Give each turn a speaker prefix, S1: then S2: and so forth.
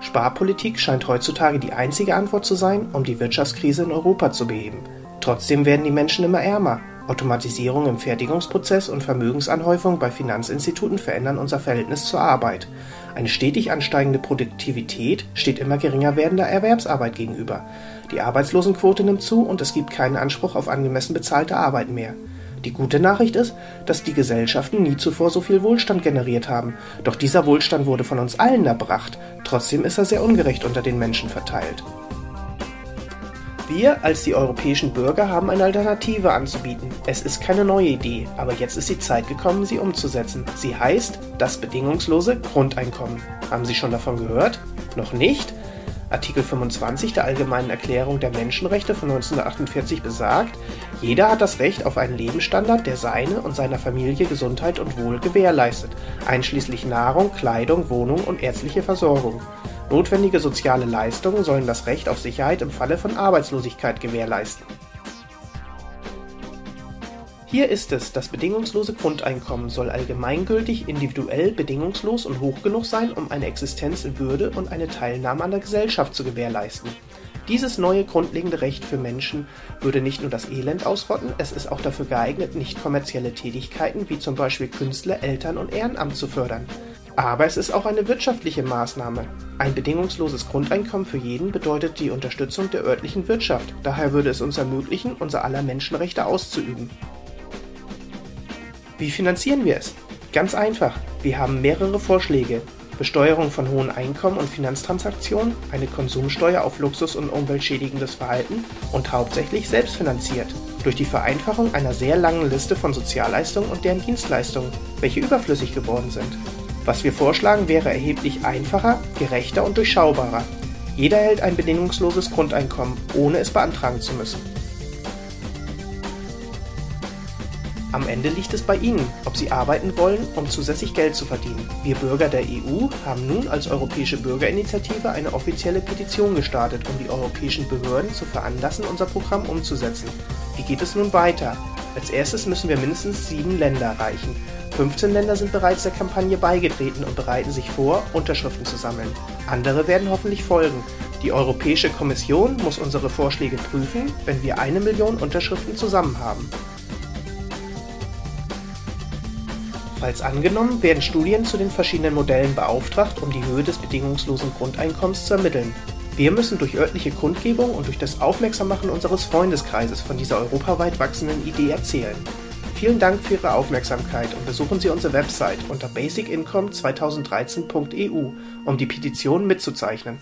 S1: Sparpolitik scheint heutzutage die einzige Antwort zu sein, um die Wirtschaftskrise in Europa zu beheben. Trotzdem werden die Menschen immer ärmer. Automatisierung im Fertigungsprozess und Vermögensanhäufung bei Finanzinstituten verändern unser Verhältnis zur Arbeit. Eine stetig ansteigende Produktivität steht immer geringer werdender Erwerbsarbeit gegenüber. Die Arbeitslosenquote nimmt zu und es gibt keinen Anspruch auf angemessen bezahlte Arbeit mehr. Die gute Nachricht ist, dass die Gesellschaften nie zuvor so viel Wohlstand generiert haben. Doch dieser Wohlstand wurde von uns allen erbracht. Trotzdem ist er sehr ungerecht unter den Menschen verteilt. Wir als die europäischen Bürger haben eine Alternative anzubieten. Es ist keine neue Idee, aber jetzt ist die Zeit gekommen, sie umzusetzen. Sie heißt das bedingungslose Grundeinkommen. Haben Sie schon davon gehört? Noch nicht? Artikel 25 der Allgemeinen Erklärung der Menschenrechte von 1948 besagt, jeder hat das Recht auf einen Lebensstandard, der seine und seiner Familie Gesundheit und Wohl gewährleistet, einschließlich Nahrung, Kleidung, Wohnung und ärztliche Versorgung. Notwendige soziale Leistungen sollen das Recht auf Sicherheit im Falle von Arbeitslosigkeit gewährleisten. Hier ist es, das bedingungslose Grundeinkommen soll allgemeingültig, individuell, bedingungslos und hoch genug sein, um eine Existenz in Würde und eine Teilnahme an der Gesellschaft zu gewährleisten. Dieses neue grundlegende Recht für Menschen würde nicht nur das Elend ausrotten, es ist auch dafür geeignet, nicht kommerzielle Tätigkeiten wie zum Beispiel Künstler, Eltern und Ehrenamt zu fördern. Aber es ist auch eine wirtschaftliche Maßnahme. Ein bedingungsloses Grundeinkommen für jeden bedeutet die Unterstützung der örtlichen Wirtschaft. Daher würde es uns ermöglichen, unser aller Menschenrechte auszuüben. Wie finanzieren wir es? Ganz einfach. Wir haben mehrere Vorschläge. Besteuerung von hohen Einkommen und Finanztransaktionen, eine Konsumsteuer auf Luxus und umweltschädigendes Verhalten und hauptsächlich selbstfinanziert. Durch die Vereinfachung einer sehr langen Liste von Sozialleistungen und deren Dienstleistungen, welche überflüssig geworden sind. Was wir vorschlagen, wäre erheblich einfacher, gerechter und durchschaubarer. Jeder erhält ein bedingungsloses Grundeinkommen, ohne es beantragen zu müssen. Am Ende liegt es bei Ihnen, ob Sie arbeiten wollen, um zusätzlich Geld zu verdienen. Wir Bürger der EU haben nun als Europäische Bürgerinitiative eine offizielle Petition gestartet, um die europäischen Behörden zu veranlassen, unser Programm umzusetzen. Wie geht es nun weiter? Als erstes müssen wir mindestens sieben Länder erreichen. 15 Länder sind bereits der Kampagne beigetreten und bereiten sich vor, Unterschriften zu sammeln. Andere werden hoffentlich folgen. Die Europäische Kommission muss unsere Vorschläge prüfen, wenn wir eine Million Unterschriften zusammen haben. Falls angenommen, werden Studien zu den verschiedenen Modellen beauftragt, um die Höhe des bedingungslosen Grundeinkommens zu ermitteln. Wir müssen durch örtliche Kundgebung und durch das Aufmerksammachen unseres Freundeskreises von dieser europaweit wachsenden Idee erzählen. Vielen Dank für Ihre Aufmerksamkeit und besuchen Sie unsere Website unter basicincome2013.eu, um die Petition mitzuzeichnen.